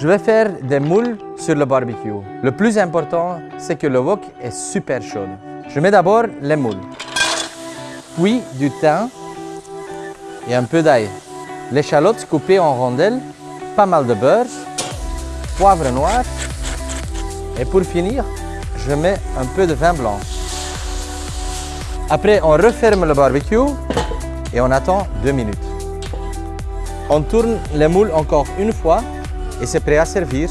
Je vais faire des moules sur le barbecue. Le plus important, c'est que le wok est super chaud. Je mets d'abord les moules, puis du thym et un peu d'ail. L'échalote coupée en rondelles, pas mal de beurre, poivre noir et pour finir, je mets un peu de vin blanc. Après, on referme le barbecue et on attend deux minutes. On tourne les moules encore une fois et c'est prêt à servir.